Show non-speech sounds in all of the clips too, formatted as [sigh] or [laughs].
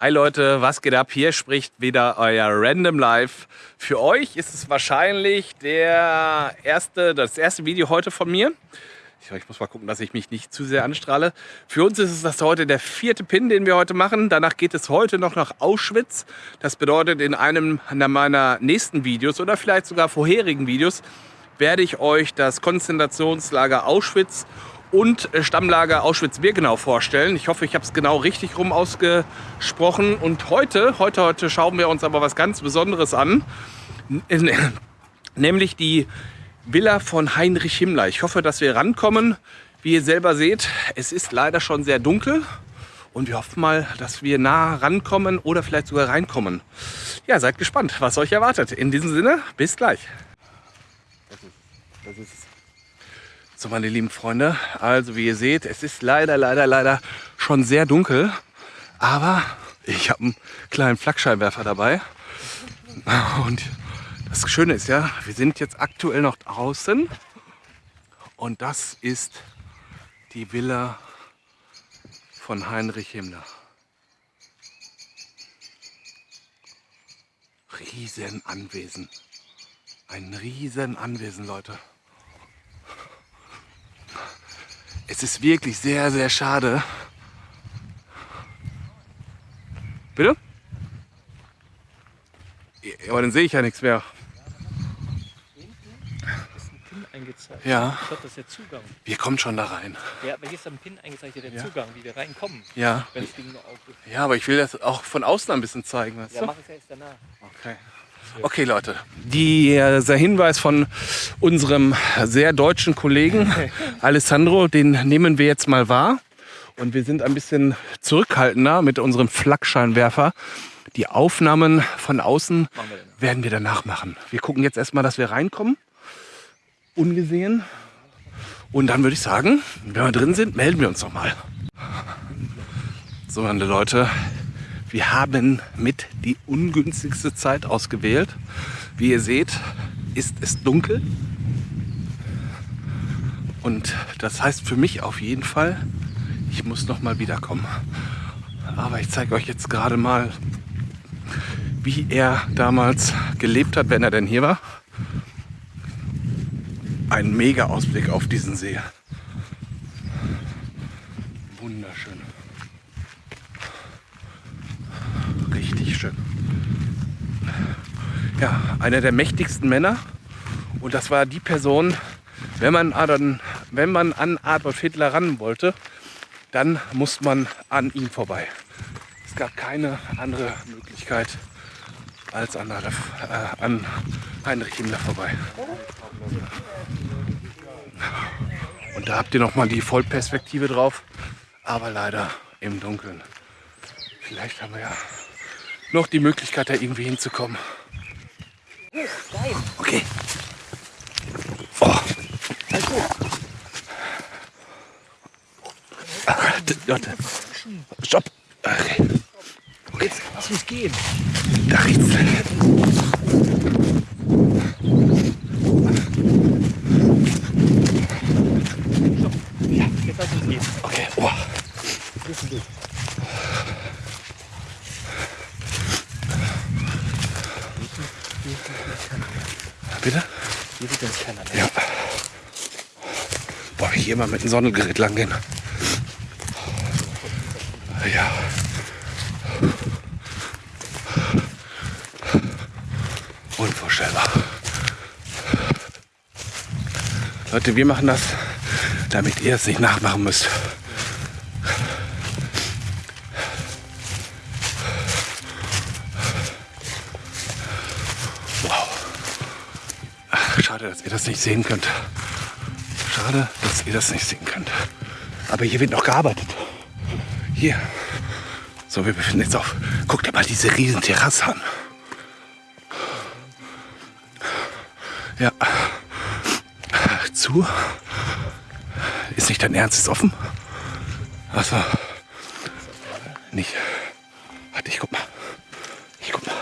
Hi Leute, was geht ab? Hier spricht wieder euer Random Life. Für euch ist es wahrscheinlich der erste, das erste Video heute von mir. Ich muss mal gucken, dass ich mich nicht zu sehr anstrahle. Für uns ist es das heute der vierte Pin, den wir heute machen. Danach geht es heute noch nach Auschwitz. Das bedeutet, in einem meiner nächsten Videos oder vielleicht sogar vorherigen Videos werde ich euch das Konzentrationslager Auschwitz und äh, Stammlager Auschwitz-Birkenau vorstellen. Ich hoffe, ich habe es genau richtig rum ausgesprochen. Und heute, heute, heute schauen wir uns aber was ganz Besonderes an, [laughs] nämlich die Villa von Heinrich Himmler. Ich hoffe, dass wir rankommen. Wie ihr selber seht, es ist leider schon sehr dunkel. Und wir hoffen mal, dass wir nah rankommen oder vielleicht sogar reinkommen. Ja, seid gespannt, was euch erwartet. In diesem Sinne, bis gleich. Das ist, das ist so, meine lieben Freunde, also wie ihr seht, es ist leider, leider, leider schon sehr dunkel. Aber ich habe einen kleinen Flakscheinwerfer dabei. Und das Schöne ist ja, wir sind jetzt aktuell noch draußen. Und das ist die Villa von Heinrich Himmler. Riesenanwesen. Ein Riesenanwesen, Leute. Es ist wirklich sehr, sehr schade. Bitte? Ja, aber dann sehe ich ja nichts mehr. Angezeigt. Ja. Ich glaube, das ist der Zugang. Wir kommen schon da rein. Ja, aber hier ist ein Pin eingezeichnet, der Ja. Zugang, wie wir reinkommen. Ja. Wenn das Ding noch auf ist. Ja, aber ich will das auch von außen ein bisschen zeigen. Ja, mach es erst danach. Okay. Okay, Leute. Dieser Hinweis von unserem sehr deutschen Kollegen [laughs] Alessandro, den nehmen wir jetzt mal wahr. Und wir sind ein bisschen zurückhaltender mit unserem Flakscheinwerfer. Die Aufnahmen von außen wir werden wir danach machen. Wir gucken jetzt erstmal, dass wir reinkommen. Ungesehen. Und dann würde ich sagen, wenn wir drin sind, melden wir uns nochmal. So, meine Leute, wir haben mit die ungünstigste Zeit ausgewählt. Wie ihr seht, ist es dunkel. Und das heißt für mich auf jeden Fall, ich muss noch mal wiederkommen. Aber ich zeige euch jetzt gerade mal, wie er damals gelebt hat, wenn er denn hier war. Ein mega Ausblick auf diesen See. Wunderschön. Schön. Ja, einer der mächtigsten Männer. Und das war die Person, wenn man, an, wenn man an Adolf Hitler ran wollte, dann muss man an ihm vorbei. Es gab keine andere Möglichkeit, als an, Adolf, äh, an Heinrich Himmler vorbei. Und da habt ihr nochmal die Vollperspektive drauf, aber leider im Dunkeln. Vielleicht haben wir ja noch die Möglichkeit, da irgendwie hinzukommen. Okay. Oh. Warte, warte. Stopp. Okay. Jetzt lass uns gehen. Da rechts. Jetzt lass uns gehen. Okay. Oh. Bitte? Hier sieht uns keiner mehr. Ja. Boah, hier mal mit dem Sonnengerät lang gehen. Ja. Unvorstellbar. Leute, wir machen das, damit ihr es nicht nachmachen müsst. Schade, dass ihr das nicht sehen könnt. Schade, dass ihr das nicht sehen könnt. Aber hier wird noch gearbeitet. Hier. So, wir befinden uns auf. Guck dir mal diese riesen Terrasse an. Ja. Zu. Ist nicht dein Ernst? Ist offen? Achso. Nicht. Warte, ich guck mal. Ich guck mal.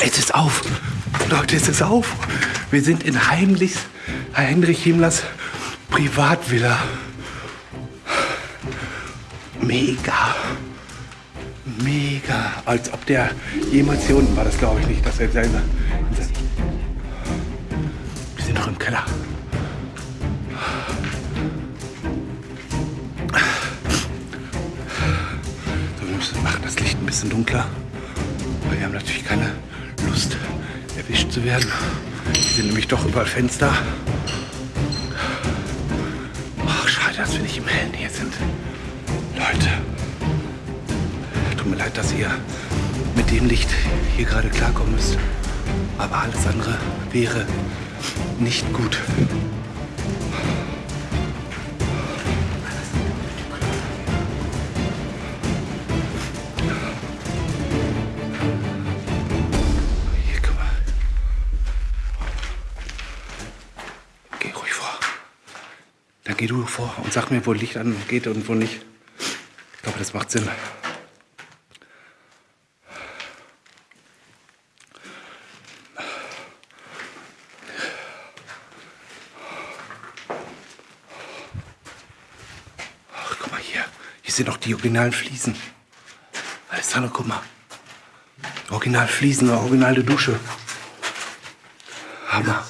Es ist auf. Leute, es ist auf. Wir sind in Heimlich, Heinrich Himmlers Privatvilla. Mega. Mega. Als ob der jemals hier unten war, das glaube ich nicht, dass er selber. Wir sind noch im Keller. So, wir müssen machen das Licht ein bisschen dunkler. Weil wir haben natürlich keine Lust, erwischt zu werden. Hier sind nämlich doch überall Fenster. Ach, schade, dass wir nicht im Hellen hier sind. Leute, tut mir leid, dass ihr mit dem Licht hier gerade klarkommen müsst. Aber alles andere wäre nicht gut. Geh du vor und sag mir, wo Licht angeht und wo nicht. Ich glaube, das macht Sinn. Ach, guck mal hier. Hier sind noch die originalen Fliesen. Alessandro, guck mal. Original Fliesen, originale Dusche. Hammer.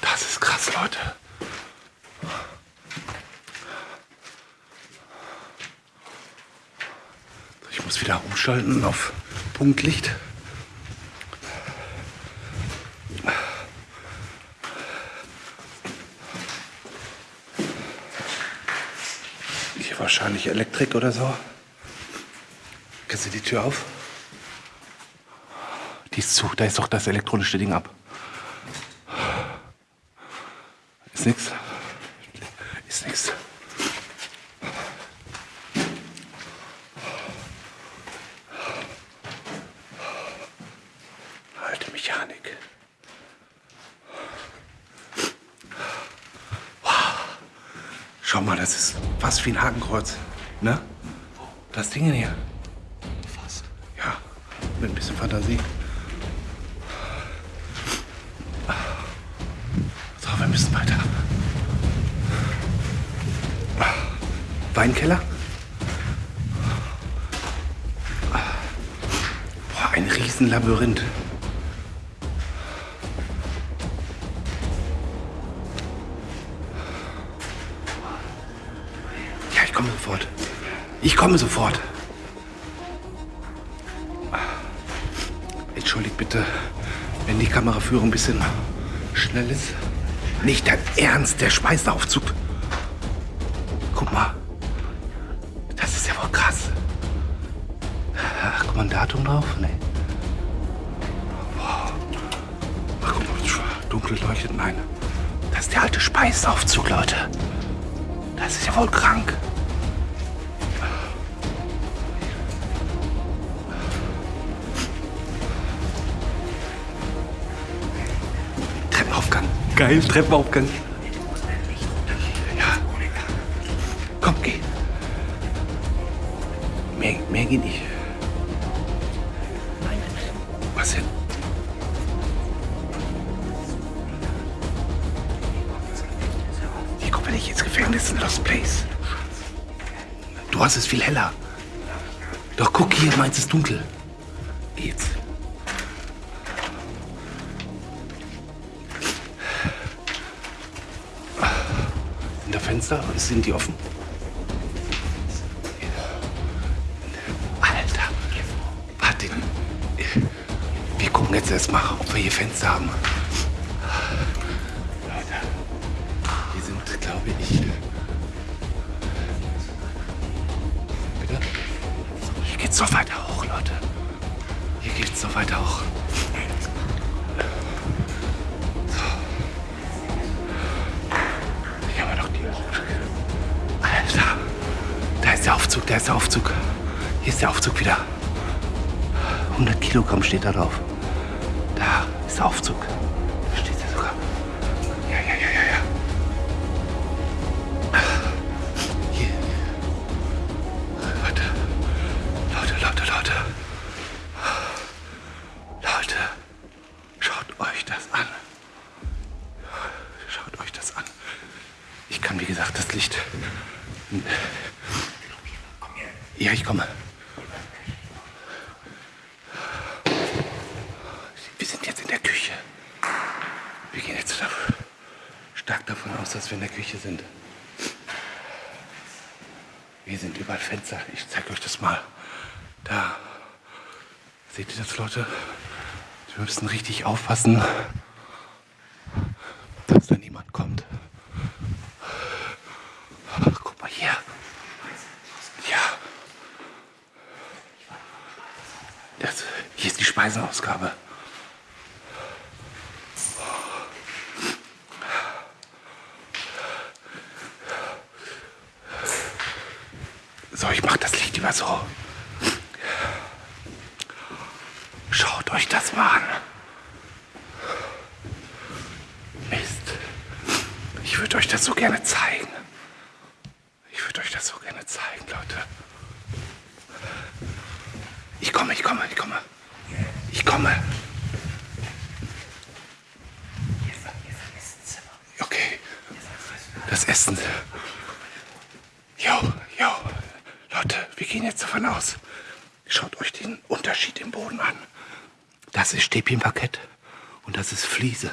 Das ist krass, Leute. Ich muss wieder umschalten auf Punktlicht. Hier wahrscheinlich Elektrik oder so. Kannst du die Tür auf? Die ist zu. Da ist doch das elektronische Ding ab. Ist nix. Ist nix. Alte Mechanik. Wow. Schau mal, das ist fast wie ein Hakenkreuz. Ne? Das Ding hier. Fast. Ja, mit ein bisschen Fantasie. So, wir müssen weiter. Weinkeller? Boah, ein Riesenlabyrinth. Komme sofort. Entschuldigt bitte, wenn die Kameraführung ein bisschen schnell ist. Nicht dein Ernst, der Speiseaufzug. Guck mal. Das ist ja wohl krass. Ach, guck mal, ein Datum drauf? Nee. Boah. Ach, guck mal, dunkel leuchtet. Nein. Das ist der alte Speiseaufzug, Leute. Das ist ja wohl krank. Geil, Treppenaufgang. Ja. Komm, geh. Mehr, mehr geht nicht. Was denn? Hier kommen wir nicht ins Gefängnis in Lost Place. Du hast es viel heller. Doch guck hier, meins ist dunkel. Fenster? Sind die offen? Alter. Warte. Wir gucken jetzt erstmal, ob wir hier Fenster haben. Leute. Hier sind, glaube ich. Bitte? Hier geht's noch weiter hoch, Leute. Hier geht's noch weiter hoch. Aufzug, da ist der Aufzug. Hier ist der Aufzug wieder. 100 Kilogramm steht da drauf. Da ist der Aufzug. Da steht er sogar. Ja, ja, ja, ja, ja. Hier. Leute. Leute, Leute, Leute. Leute. Schaut euch das an. Schaut euch das an. Ich kann, wie gesagt, das Licht ich komme. Wir sind jetzt in der Küche. Wir gehen jetzt stark davon aus, dass wir in der Küche sind. Hier sind überall Fenster. Ich zeige euch das mal. Da. Seht ihr das, Leute? Wir müssen richtig aufpassen, dass da niemand kommt. Guck mal hier. Ja. Das, hier ist die Speiseausgabe. So, ich mach das Licht lieber so. Schaut euch das mal an. Mist. Ich würde euch das so gerne zeigen. Ich würde euch das so gerne zeigen, Leute. Ich komme, ich komme, ich komme. Ich komme. Okay. Das Essen. Jo, jo. Leute, wir gehen jetzt davon aus. Schaut euch den Unterschied im Boden an. Das ist Stäbchenparkett und das ist Fliese.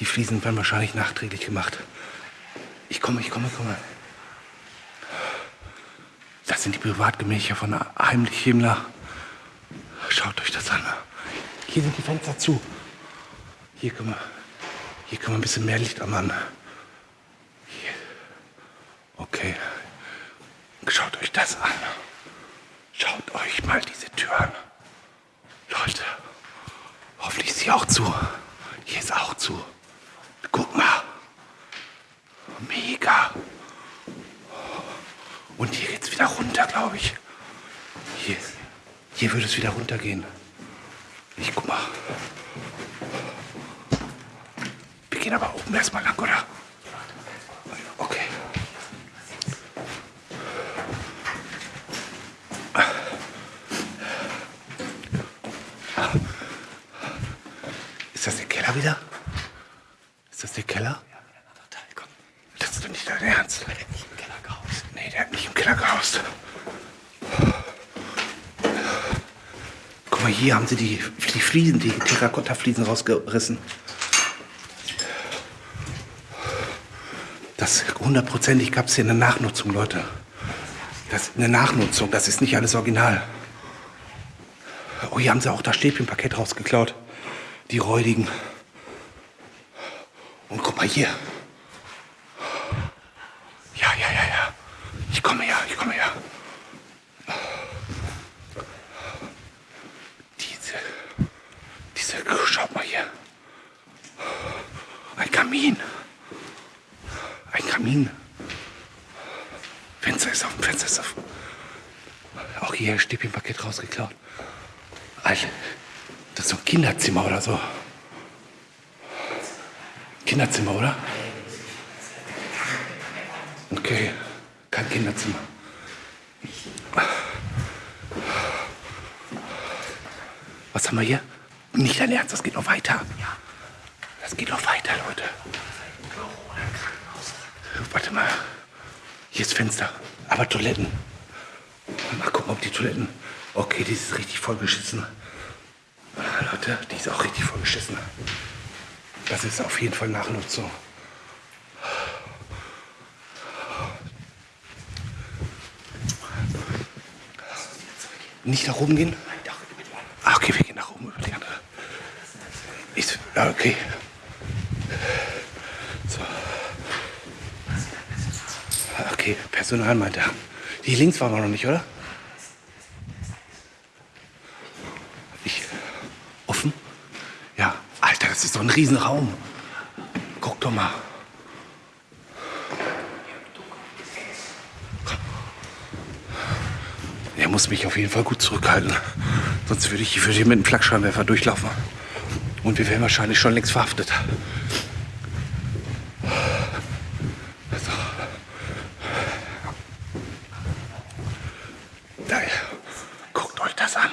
Die Fliesen werden wahrscheinlich nachträglich gemacht. Ich komme, ich komme, ich komme. Das sind die Privatgemächer von Heimlich Himmler. Schaut euch das an. Hier sind die Fenster zu. Hier können wir, hier können wir ein bisschen mehr Licht anmachen. Okay. Schaut euch das an. Schaut euch mal diese Tür an. Leute, hoffentlich ist sie auch zu. Hier ist auch zu. Guck mal. Mega. Und hier geht's wieder runter, glaube ich. Hier, hier würde es wieder runtergehen. Ich guck mal. Wir gehen aber oben erstmal lang, oder? Okay. Ist das der Keller wieder? Ist das der Keller? Das ist doch nicht dein Ernst. Nee, der hat nicht im Keller gehaust. Hier haben sie die, die Fliesen, die Terrakotta-Fliesen rausgerissen. Das hundertprozentig gab es hier eine Nachnutzung, Leute. Das ist eine Nachnutzung, das ist nicht alles original. Oh, hier haben sie auch das Stäbchenpaket rausgeklaut. Die räudigen. Und guck mal hier. Ja, ja, ja, ja. Ich komme her, ich komme her. Diese, diese, schaut mal hier. Ein Kamin. Ein Kamin. Fenster ist offen, Fenster ist offen. Auch hier ein Stäbchenpaket rausgeklaut. Alter, das ist so ein Kinderzimmer oder so. Kinderzimmer, oder? Okay, kein Kinderzimmer. Was haben wir hier? Nicht dein Ernst, das geht noch weiter. Das geht noch weiter, Leute. Warte mal. Hier ist Fenster, aber Toiletten. Mal gucken, ob die Toiletten. Okay, die ist richtig vollgeschissen. Ah, Leute, die ist auch richtig vollgeschissen. Das ist auf jeden Fall Nachnutzung. Nicht nach oben gehen? Ah, okay, wir gehen nach oben über die andere. Ist, ja, okay. So. Ah, Okay, Personal meinte er. Die links waren wir noch nicht, oder? Ich. Offen? Ja. Alter, das ist doch ein Riesenraum. Guck doch mal. Er muss mich auf jeden Fall gut zurückhalten. Sonst würde ich hier für dich mit einem Flakscheinwerfer durchlaufen. Und wir wären wahrscheinlich schon längst verhaftet. So. Da, guckt euch das an.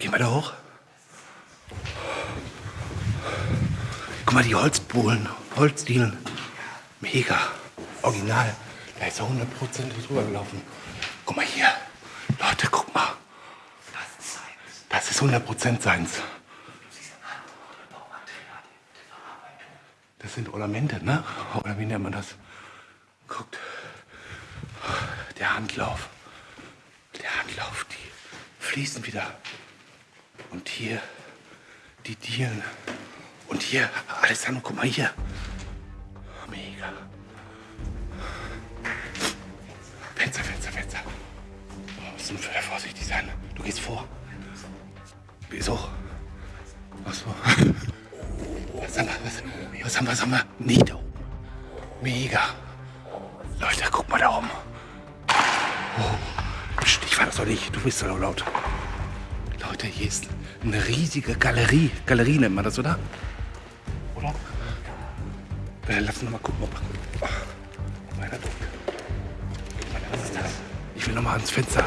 Gehen wir da hoch? Guck mal, die Holzbohlen, Holzdielen. Mega. Original. Da ist er 100% drüber gelaufen. Guck mal hier. Leute, guck mal. Das ist 100% seins. Das sind Ornamente, ne? Oder wie nennt man das? Guckt. Der Handlauf. Der Handlauf, die fließen wieder. Und hier die Dielen. Und hier, Alessandro, guck mal hier. Mega. Fenster, Fenster, Fenster. Oh, nur wieder vorsichtig sein. Du gehst vor. Wieso? Ach so. Was haben wir? Was, was haben wir? Was haben wir? Nicht da oben. Mega. Leute, guck mal da oben. Oh. Ich war das doch nicht. Du bist so laut. Leute, hier ist eine riesige Galerie. Galerie nennt man das, oder? Oder? Äh, lass uns noch mal gucken, ob. Oh, meiner Druck. Was ist das? Ich will noch mal ans Fenster.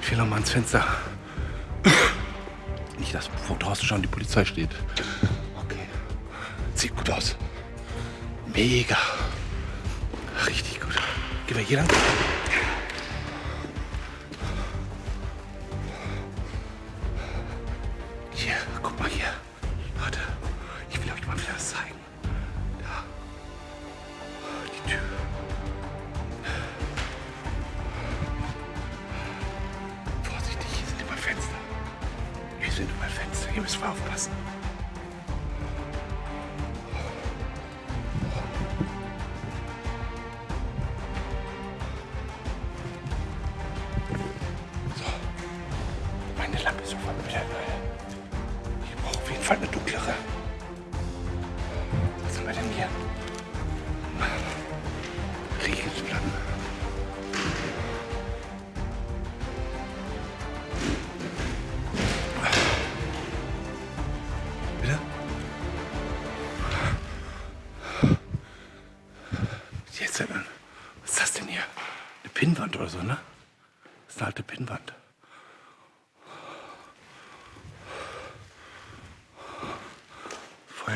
Ich will noch mal ans Fenster. [coughs] Nicht, dass vor draußen schon die Polizei steht. Okay. Sieht gut aus. Mega. Richtig gut. Gehen wir hier lang? Überall Fenster. Hier müssen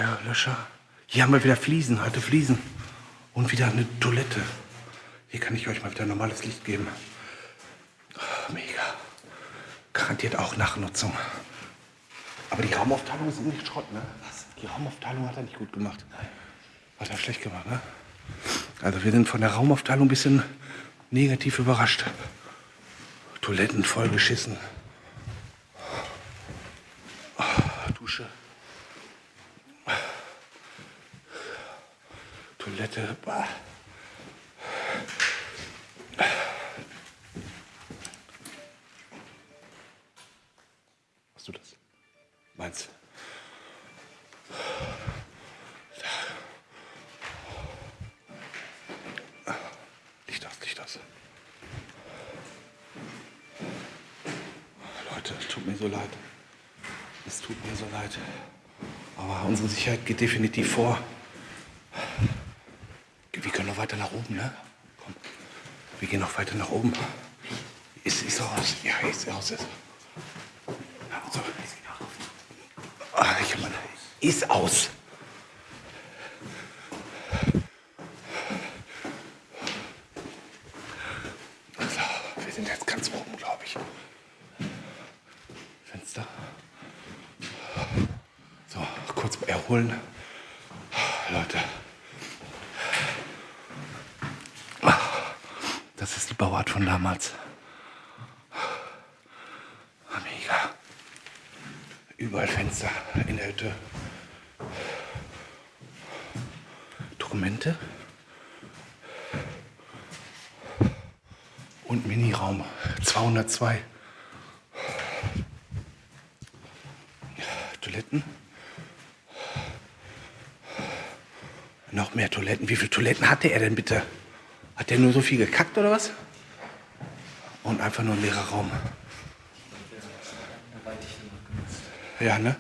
Feuerlöscher. Hier haben wir wieder Fliesen, alte Fliesen. Und wieder eine Toilette. Hier kann ich euch mal wieder normales Licht geben. Ah, Mega. Garantiert auch Nachnutzung. Aber die Raumaufteilung ist nicht Schrott, ne? Die Raumaufteilung hat er nicht gut gemacht. Hat er schlecht gemacht, ne? Also wir sind von der Raumaufteilung ein bisschen negativ überrascht. Toiletten vollgeschissen. Ah, Dusche. Toilette. Bah. Hast du das? Meins. Licht aus, Licht aus. Leute, es tut mir so leid. Es tut mir so leid. Aber unsere Sicherheit geht definitiv vor. Weiter nach oben, ne? Komm. Wir gehen noch weiter nach oben. Ist, ist aus? Ja, ist aus. Ist. Ja, so. Ah, ich hab meine. Ist aus. So, wir sind jetzt ganz oben, glaube ich. Fenster. So, kurz erholen. Leute. Das ist die Bauart von damals. Mega. Überall Fenster in der Hütte. Dokumente. Und Miniraum 202. Toiletten. Noch mehr Toiletten. Wie viele Toiletten hatte er denn bitte? Hat der nur so viel gekackt oder was? Und einfach nur ein leerer Raum. Ja, ne?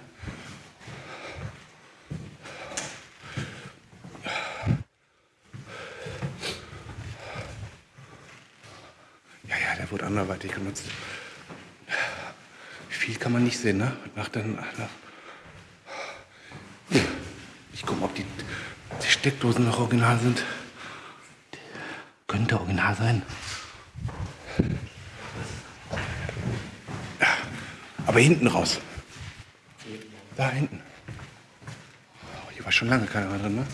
Ja, ja, der wurde anderweitig genutzt. Viel kann man nicht sehen, ne? Nach den, nach ich gucke, ob die, die Steckdosen noch original sind. Könnte original sein. Aber hinten raus. Da hinten. Oh, hier war schon lange keiner mehr drin, ne?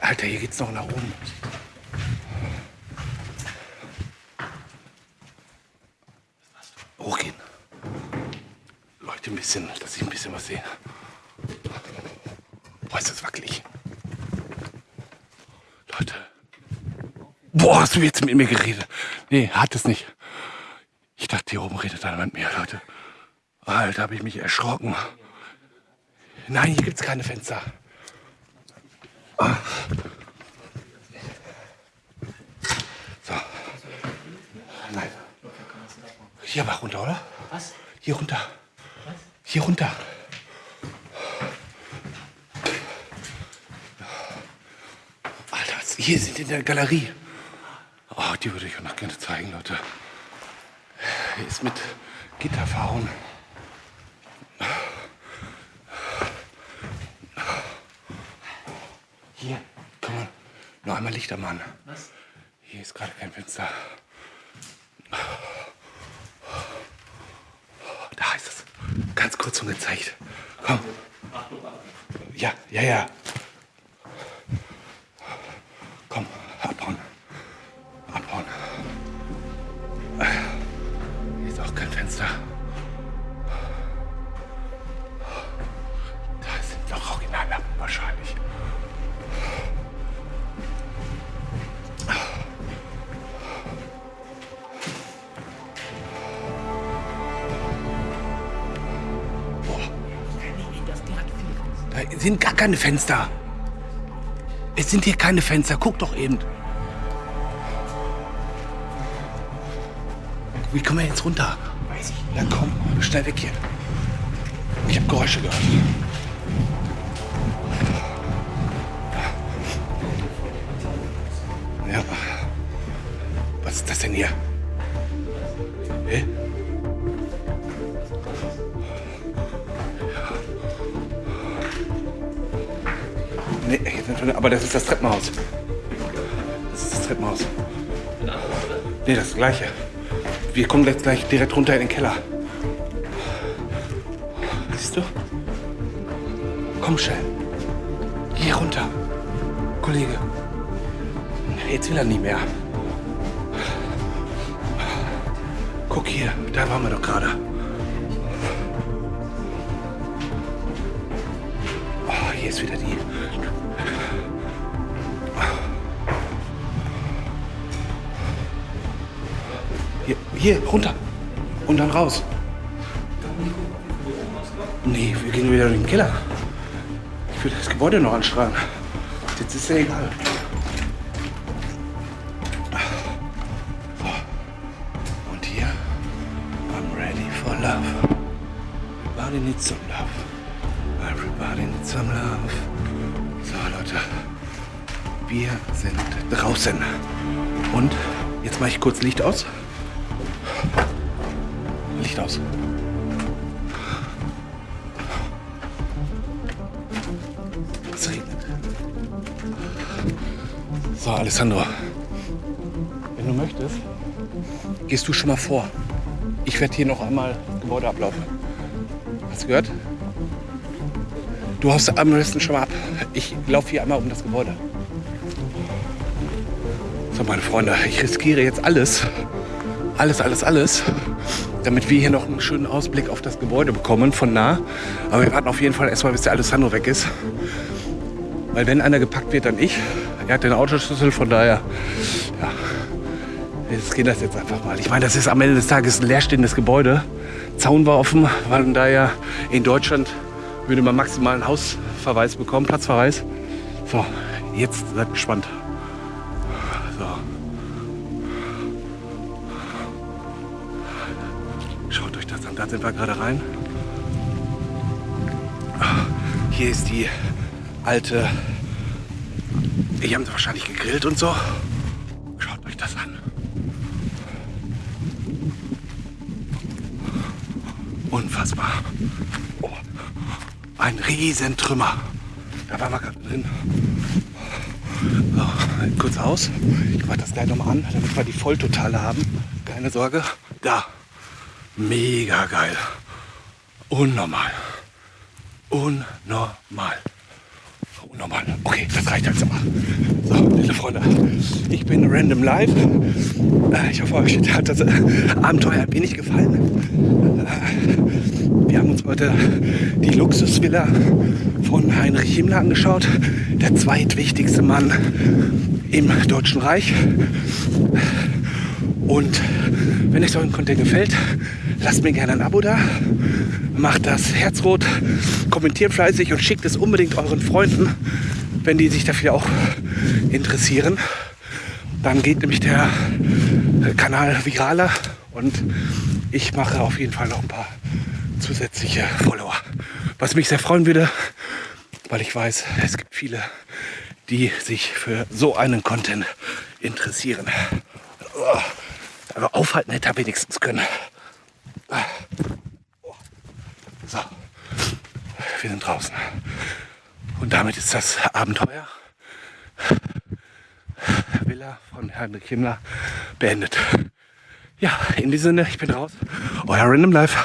Alter, hier geht's noch nach oben. Hochgehen. Leuchte ein bisschen, dass ich ein bisschen was sehe. Boah, ist das wackelig. Leute. Boah, hast du jetzt mit mir geredet? Nee, hat es nicht. Ich dachte, hier oben redet einer mit mir, Leute. Alter, habe ich mich erschrocken. Nein, hier gibt's keine Fenster. Ah. So. Nein. Hier aber runter, oder? Was? Hier runter. Hier runter. Alter, was- hier sind in der Galerie. Die würde ich euch noch gerne zeigen, Leute. Hier ist mit Gitter verhauen. Hier, komm mal. Noch einmal Lichter machen. Was? Hier ist gerade kein Fenster. Da ist es. Ganz kurz schon gezeigt. Komm. Ja, ja, ja. Keine Fenster. Es sind hier keine Fenster. Guck doch eben. Wie kommen wir jetzt runter? Weiß ich. Na komm, schnell weg hier. Ich habe Geräusche gehört. Ja. Was ist das denn hier? Nee, aber das ist das Treppenhaus. Das ist das Treppenhaus. Nee, das gleiche. Wir kommen jetzt gleich direkt runter in den Keller. Siehst du? Komm schnell. Hier runter. Kollege. Jetzt will er nie mehr. Guck hier, da waren wir doch gerade. Oh, hier ist wieder die. Hier, hier, runter. Und dann raus. Nee, wir gehen wieder in den Keller. Ich will das Gebäude noch anstrahlen. Jetzt ist ja egal. Und hier, I'm ready for love. Everybody needs some love. Everybody needs some love. So, Leute. Wir sind draußen. Und jetzt mache ich kurz Licht aus. Licht aus. Es regnet. So, Alessandro. Wenn du möchtest, gehst du schon mal vor. Ich werde hier noch einmal das Gebäude ablaufen. Hast du gehört? Du haust am besten schon mal ab. Ich laufe hier einmal um das Gebäude. So, meine Freunde, ich riskiere jetzt alles. Alles, alles, alles. Damit wir hier noch einen schönen Ausblick auf das Gebäude bekommen von nah. Aber wir warten auf jeden Fall erstmal, bis der Alessandro weg ist. Weil wenn einer gepackt wird, dann ich. Er hat den Autoschlüssel, von daher, ja, jetzt geht das jetzt einfach mal. Ich meine, das ist am Ende des Tages ein leerstehendes Gebäude. Zaun war offen, weil daher in Deutschland würde man maximal einen Hausverweis bekommen, Platzverweis. So, jetzt seid gespannt. Sind wir gerade rein. Hier ist die alte. Hier haben sie wahrscheinlich gegrillt und so. Schaut euch das an. Unfassbar. Oh. Ein Riesentrümmer. Da waren wir gerade drin. So, kurz aus. Ich mache das gleich nochmal an, damit wir die Volltotale haben. Keine Sorge. Da. Mega geil. Unnormal. Unnormal. Unnormal. Okay, das reicht jetzt aber. So, liebe Freunde, ich bin Random Live. Äh, Ich hoffe, euch hat das äh, Abenteuer ein wenig gefallen. Äh, Wir haben uns heute die Luxusvilla von Heinrich Himmler angeschaut. Der zweitwichtigste Mann im Deutschen Reich. Und wenn euch so ein Content gefällt, lasst mir gerne ein Abo da, macht das Herz rot, kommentiert fleißig und schickt es unbedingt euren Freunden, wenn die sich dafür auch interessieren. Dann geht nämlich der Kanal viraler und ich mache auf jeden Fall noch ein paar zusätzliche Follower. Was mich sehr freuen würde, weil ich weiß, es gibt viele, die sich für so einen Content interessieren. Aber aufhalten hätte er wenigstens können. So, wir sind draußen. Und damit ist das Abenteuer Villa von Heinrich Himmler beendet. Ja, in diesem Sinne, ich bin raus. Euer Random Life.